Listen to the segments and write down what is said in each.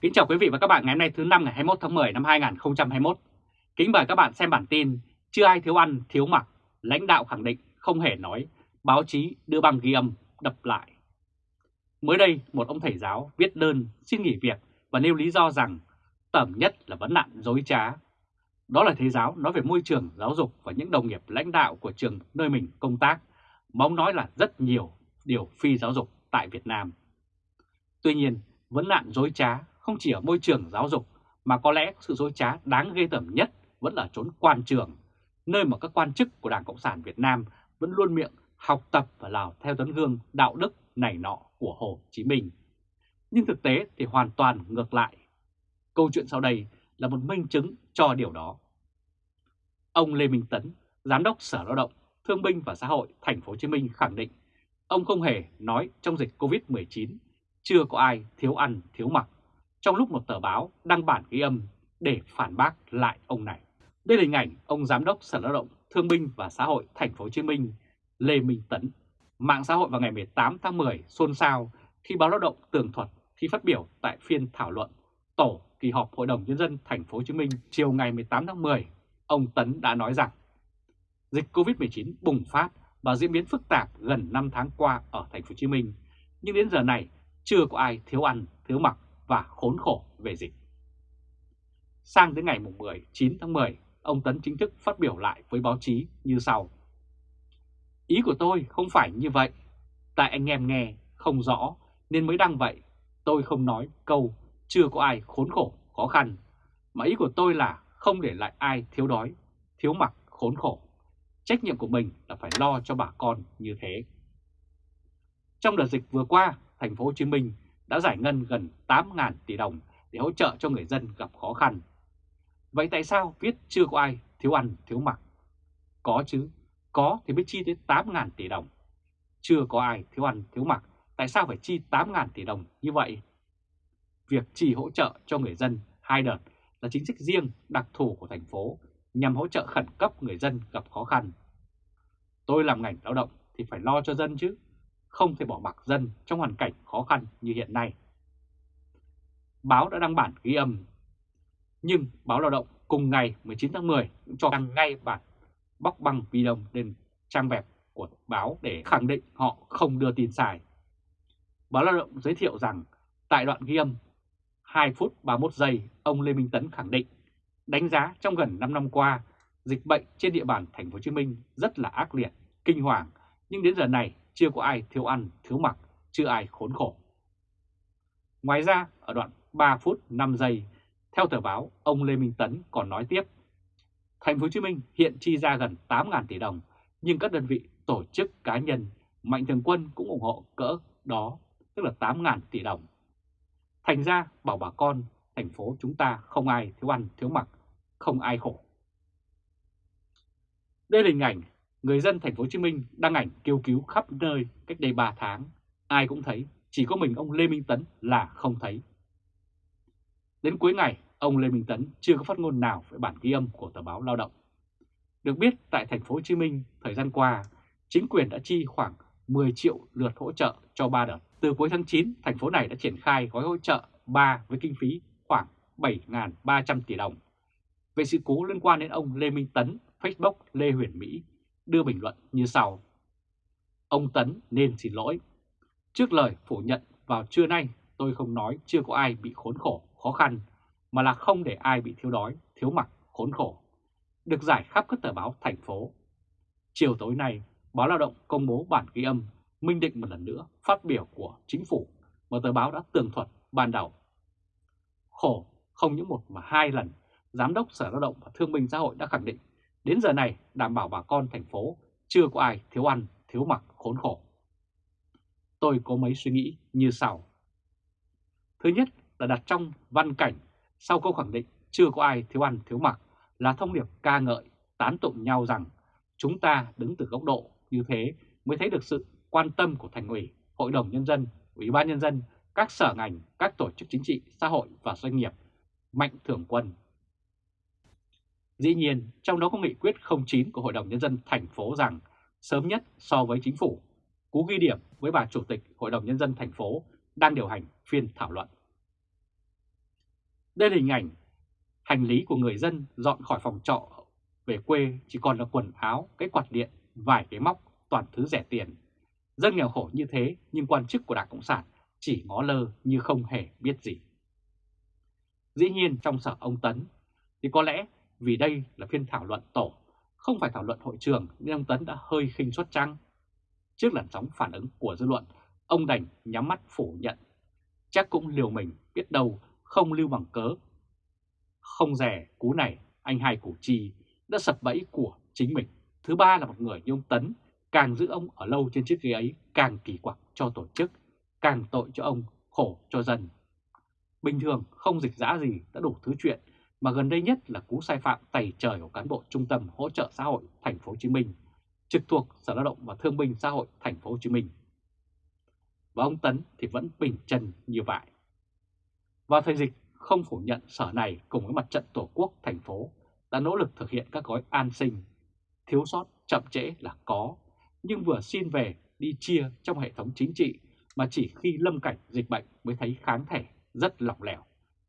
Kính chào quý vị và các bạn ngày hôm nay thứ năm ngày 21 tháng 10 năm 2021. Kính mời các bạn xem bản tin Chưa ai thiếu ăn thiếu mặc, lãnh đạo khẳng định không hề nói, báo chí đưa băng ghi âm đập lại. Mới đây, một ông thầy giáo viết đơn xin nghỉ việc và nêu lý do rằng tẩm nhất là vấn nạn dối trá. Đó là thầy giáo nói về môi trường giáo dục và những đồng nghiệp lãnh đạo của trường nơi mình công tác, mong nói là rất nhiều điều phi giáo dục tại Việt Nam. Tuy nhiên, vấn nạn dối trá không chỉ ở môi trường giáo dục mà có lẽ sự dối trá đáng ghê tởm nhất vẫn là trốn quan trường, nơi mà các quan chức của Đảng Cộng sản Việt Nam vẫn luôn miệng học tập và làm theo tấm gương đạo đức này nọ của Hồ Chí Minh. Nhưng thực tế thì hoàn toàn ngược lại. Câu chuyện sau đây là một minh chứng cho điều đó. Ông Lê Minh Tấn, Giám đốc Sở Lao động, Thương binh và Xã hội Thành phố Hồ Chí Minh khẳng định ông không hề nói trong dịch Covid-19 chưa có ai thiếu ăn thiếu mặc trong lúc một tờ báo đăng bản ghi âm để phản bác lại ông này. Đây là hình ảnh ông Giám đốc Sở Lao động Thương binh và Xã hội Thành phố Hồ Chí Minh Lê Minh Tấn. Mạng xã hội vào ngày 18 tháng 10 xôn xao khi báo Lao động tường thuật khi phát biểu tại phiên thảo luận tổ kỳ họp Hội đồng nhân dân Thành phố Hồ Chí Minh chiều ngày 18 tháng 10, ông Tấn đã nói rằng dịch Covid-19 bùng phát và diễn biến phức tạp gần 5 tháng qua ở Thành phố Hồ Chí Minh, nhưng đến giờ này chưa có ai thiếu ăn, thiếu mặc và khốn khổ về dịch. Sang đến ngày 10, 9 tháng 10, ông Tấn chính thức phát biểu lại với báo chí như sau. Ý của tôi không phải như vậy, tại anh em nghe không rõ nên mới đăng vậy. Tôi không nói câu chưa có ai khốn khổ, khó khăn, mà ý của tôi là không để lại ai thiếu đói, thiếu mặc, khốn khổ. Trách nhiệm của mình là phải lo cho bà con như thế. Trong đợt dịch vừa qua, thành phố Hồ Chí Minh đã giải ngân gần 8.000 tỷ đồng để hỗ trợ cho người dân gặp khó khăn. Vậy tại sao viết chưa có ai thiếu ăn thiếu mặc? Có chứ, có thì mới chi tới 8.000 tỷ đồng. Chưa có ai thiếu ăn thiếu mặc, tại sao phải chi 8.000 tỷ đồng như vậy? Việc chi hỗ trợ cho người dân hai đợt là chính sách riêng đặc thù của thành phố nhằm hỗ trợ khẩn cấp người dân gặp khó khăn. Tôi làm ngành lao động thì phải lo cho dân chứ không thể bỏ mặc dân trong hoàn cảnh khó khăn như hiện nay. Báo đã đăng bản ghi âm, nhưng báo Lao động cùng ngày 19 tháng 10 cũng cho đăng ngay bản bóc băng video lên trang web của báo để khẳng định họ không đưa tin sai. Báo Lao động giới thiệu rằng tại đoạn ghi âm 2 phút 31 giây, ông Lê Minh Tấn khẳng định đánh giá trong gần 5 năm qua, dịch bệnh trên địa bàn thành phố Hồ Chí Minh rất là ác liệt, kinh hoàng, nhưng đến giờ này chưa có ai thiếu ăn, thiếu mặc, chưa ai khốn khổ. Ngoài ra, ở đoạn 3 phút 5 giây, theo tờ báo, ông Lê Minh Tấn còn nói tiếp, Thành phố Hồ Chí Minh hiện chi ra gần 8.000 tỷ đồng, nhưng các đơn vị, tổ chức, cá nhân, mạnh thường quân cũng ủng hộ cỡ đó, tức là 8.000 tỷ đồng. Thành ra bảo bà con, thành phố chúng ta không ai thiếu ăn, thiếu mặc, không ai khổ. Đây là hình ảnh người dân thành phố Hồ Chí Minh đăng ảnh kêu cứu khắp nơi cách đây 3 tháng. Ai cũng thấy, chỉ có mình ông Lê Minh Tấn là không thấy. Đến cuối ngày, ông Lê Minh Tấn chưa có phát ngôn nào về bản ghi âm của tờ báo Lao động. Được biết, tại thành phố Hồ Chí Minh thời gian qua, chính quyền đã chi khoảng 10 triệu lượt hỗ trợ cho 3 đợt. Từ cuối tháng 9, thành phố này đã triển khai gói hỗ trợ 3 với kinh phí khoảng 7.300 tỷ đồng. Về sự cố liên quan đến ông Lê Minh Tấn, Facebook Lê Huyền Mỹ đưa bình luận như sau. Ông Tấn nên xin lỗi. Trước lời phủ nhận vào trưa nay tôi không nói chưa có ai bị khốn khổ, khó khăn, mà là không để ai bị thiếu đói, thiếu mặc, khốn khổ. Được giải khắp các tờ báo thành phố. Chiều tối nay, báo Lao động công bố bản ghi âm minh định một lần nữa phát biểu của chính phủ mà tờ báo đã tường thuật ban đầu. Khổ không những một mà hai lần, Giám đốc Sở Lao động và Thương binh Xã hội đã khẳng định Đến giờ này đảm bảo bà con thành phố chưa có ai thiếu ăn, thiếu mặc, khốn khổ. Tôi có mấy suy nghĩ như sau. Thứ nhất là đặt trong văn cảnh sau câu khẳng định chưa có ai thiếu ăn, thiếu mặc là thông điệp ca ngợi, tán tụng nhau rằng chúng ta đứng từ góc độ như thế mới thấy được sự quan tâm của Thành ủy, Hội đồng Nhân dân, Ủy ban Nhân dân, các sở ngành, các tổ chức chính trị, xã hội và doanh nghiệp, mạnh thường quân Dĩ nhiên, trong đó có nghị quyết 09 của Hội đồng Nhân dân thành phố rằng sớm nhất so với chính phủ, cú ghi điểm với bà Chủ tịch Hội đồng Nhân dân thành phố đang điều hành phiên thảo luận. Đây là hình ảnh hành lý của người dân dọn khỏi phòng trọ về quê chỉ còn là quần áo, cái quạt điện, vài cái móc, toàn thứ rẻ tiền. Dân nghèo khổ như thế nhưng quan chức của Đảng Cộng sản chỉ ngó lơ như không hề biết gì. Dĩ nhiên trong sở ông Tấn thì có lẽ vì đây là phiên thảo luận tổ, không phải thảo luận hội trường nên ông Tấn đã hơi khinh suất trăng. Trước làn sóng phản ứng của dư luận, ông đành nhắm mắt phủ nhận. Chắc cũng liều mình biết đâu không lưu bằng cớ. Không rẻ cú này, anh hai củ chi đã sập bẫy của chính mình. Thứ ba là một người như ông Tấn, càng giữ ông ở lâu trên chiếc ghế ấy càng kỳ quặc cho tổ chức, càng tội cho ông, khổ cho dân. Bình thường không dịch giã gì đã đủ thứ chuyện, mà gần đây nhất là cú sai phạm tẩy trời của cán bộ Trung tâm Hỗ trợ xã hội Thành phố Hồ Chí Minh, trực thuộc Sở Lao động và Thương binh Xã hội Thành phố Hồ Chí Minh. Và ông Tấn thì vẫn bình chân như vậy. Vào thời dịch không phủ nhận sở này cùng với mặt trận Tổ quốc thành phố đã nỗ lực thực hiện các gói an sinh. Thiếu sót, chậm trễ là có, nhưng vừa xin về đi chia trong hệ thống chính trị mà chỉ khi lâm cảnh dịch bệnh mới thấy kháng thể rất lỏng lẻo,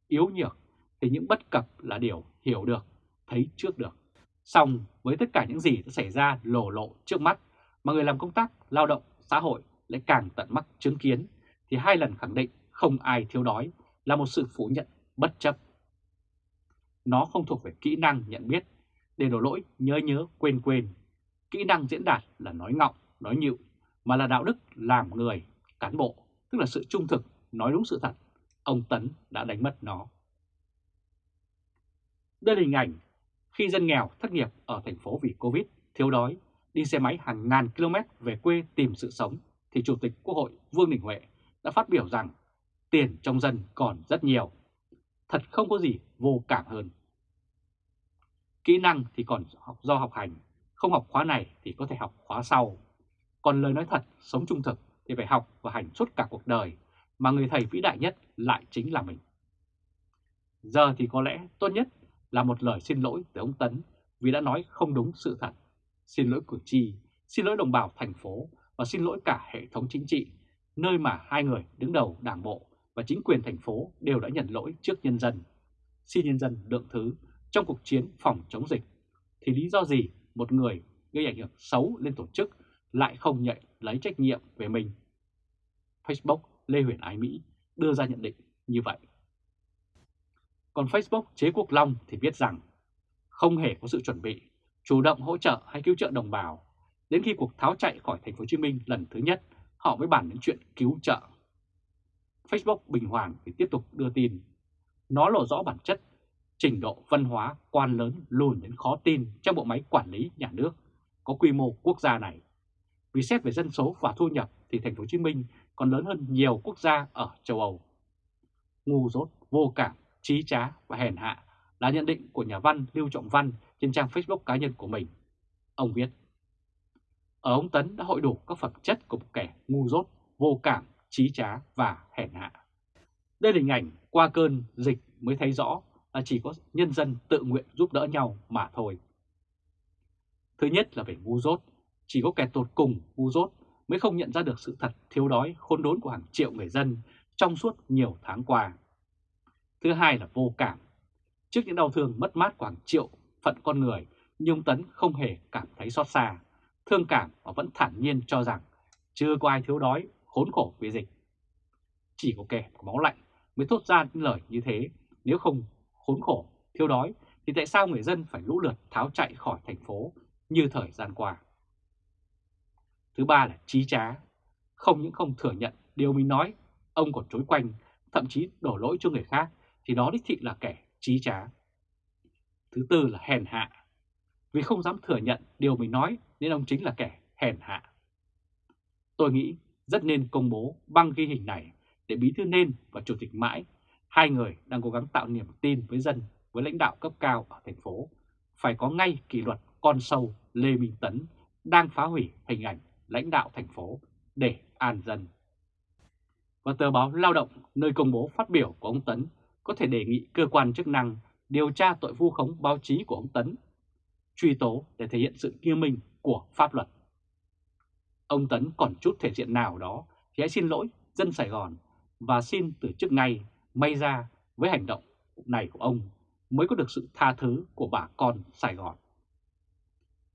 yếu nhược thì những bất cập là điều hiểu được, thấy trước được. Xong với tất cả những gì đã xảy ra lổ lộ trước mắt mà người làm công tác lao động xã hội lại càng tận mắt chứng kiến thì hai lần khẳng định không ai thiếu đói là một sự phủ nhận bất chấp. Nó không thuộc về kỹ năng nhận biết, để đổ lỗi nhớ nhớ quên quên. Kỹ năng diễn đạt là nói ngọng, nói nhịu, mà là đạo đức làm người, cán bộ, tức là sự trung thực, nói đúng sự thật. Ông Tấn đã đánh mất nó. Đây là hình ảnh khi dân nghèo thất nghiệp ở thành phố vì Covid, thiếu đói, đi xe máy hàng ngàn km về quê tìm sự sống, thì Chủ tịch Quốc hội Vương Đình Huệ đã phát biểu rằng tiền trong dân còn rất nhiều. Thật không có gì vô cảm hơn. Kỹ năng thì còn học do học hành, không học khóa này thì có thể học khóa sau. Còn lời nói thật, sống trung thực thì phải học và hành suốt cả cuộc đời, mà người thầy vĩ đại nhất lại chính là mình. Giờ thì có lẽ tốt nhất là một lời xin lỗi từ ông Tấn vì đã nói không đúng sự thật. Xin lỗi cử tri, xin lỗi đồng bào thành phố và xin lỗi cả hệ thống chính trị, nơi mà hai người đứng đầu đảng bộ và chính quyền thành phố đều đã nhận lỗi trước nhân dân. Xin nhân dân lượng thứ trong cuộc chiến phòng chống dịch, thì lý do gì một người gây ảnh hưởng xấu lên tổ chức lại không nhận lấy trách nhiệm về mình? Facebook Lê Huyền Ái Mỹ đưa ra nhận định như vậy. Còn Facebook Chế Quốc Long thì viết rằng không hề có sự chuẩn bị, chủ động hỗ trợ hay cứu trợ đồng bào. Đến khi cuộc tháo chạy khỏi thành phố Hồ Chí Minh lần thứ nhất, họ mới bàn đến chuyện cứu trợ. Facebook Bình Hoàng thì tiếp tục đưa tin. Nó lộ rõ bản chất, trình độ văn hóa quan lớn lùn đến khó tin trong bộ máy quản lý nhà nước có quy mô quốc gia này. Vì xét về dân số và thu nhập thì thành phố Hồ Chí Minh còn lớn hơn nhiều quốc gia ở châu Âu. Ngu dốt, vô cảm, trí trá và hèn hạ là nhận định của nhà văn Lưu Trọng Văn trên trang Facebook cá nhân của mình. Ông viết, ở ông Tấn đã hội đủ các phẩm chất của một kẻ ngu dốt, vô cảm, trí trá và hèn hạ. Đây là hình ảnh qua cơn dịch mới thấy rõ là chỉ có nhân dân tự nguyện giúp đỡ nhau mà thôi. Thứ nhất là về ngu dốt, chỉ có kẻ tột cùng ngu dốt mới không nhận ra được sự thật thiếu đói khốn đốn của hàng triệu người dân trong suốt nhiều tháng qua. Thứ hai là vô cảm. Trước những đau thương mất mát của hàng triệu phận con người, nhưng Tấn không hề cảm thấy xót xa, thương cảm và vẫn thản nhiên cho rằng chưa có ai thiếu đói, khốn khổ vì dịch. Chỉ có kẻ có máu lạnh mới thốt ra những lời như thế, nếu không khốn khổ, thiếu đói thì tại sao người dân phải lũ lượt tháo chạy khỏi thành phố như thời gian qua? Thứ ba là trí trá. Không những không thừa nhận điều mình nói, ông còn chối quanh, thậm chí đổ lỗi cho người khác, thì đó đích thị là kẻ trí trá. Thứ tư là hèn hạ. Vì không dám thừa nhận điều mình nói nên ông chính là kẻ hèn hạ. Tôi nghĩ rất nên công bố băng ghi hình này để Bí Thư Nên và Chủ tịch Mãi, hai người đang cố gắng tạo niềm tin với dân, với lãnh đạo cấp cao ở thành phố, phải có ngay kỷ luật con sâu Lê Minh Tấn đang phá hủy hình ảnh lãnh đạo thành phố để an dân. Và tờ báo Lao động nơi công bố phát biểu của ông Tấn có thể đề nghị cơ quan chức năng điều tra tội vu khống báo chí của ông Tấn, truy tố để thể hiện sự nghiêm minh của pháp luật. Ông Tấn còn chút thể diện nào đó thì hãy xin lỗi dân Sài Gòn và xin từ chức ngay may ra với hành động này của ông mới có được sự tha thứ của bà con Sài Gòn.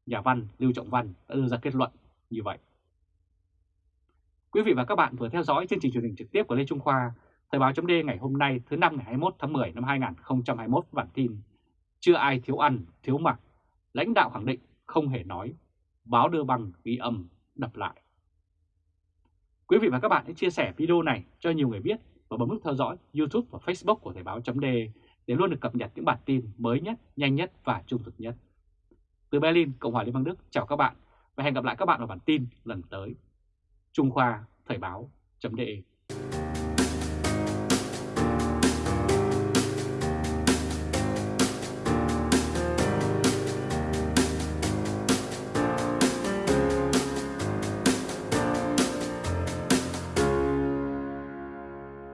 Nhà văn Lưu Trọng Văn đã đưa ra kết luận như vậy. Quý vị và các bạn vừa theo dõi chương trình truyền hình trực tiếp của Lê Trung Khoa, Thời báo chấm ngày hôm nay thứ năm ngày 21 tháng 10 năm 2021 bản tin Chưa ai thiếu ăn, thiếu mặc, lãnh đạo khẳng định không hề nói, báo đưa bằng ghi âm đập lại. Quý vị và các bạn hãy chia sẻ video này cho nhiều người biết và bấm nút theo dõi YouTube và Facebook của Thời báo chấm để luôn được cập nhật những bản tin mới nhất, nhanh nhất và trung thực nhất. Từ Berlin, Cộng hòa Liên bang Đức, chào các bạn và hẹn gặp lại các bạn vào bản tin lần tới. Trung Khoa Thời báo chấm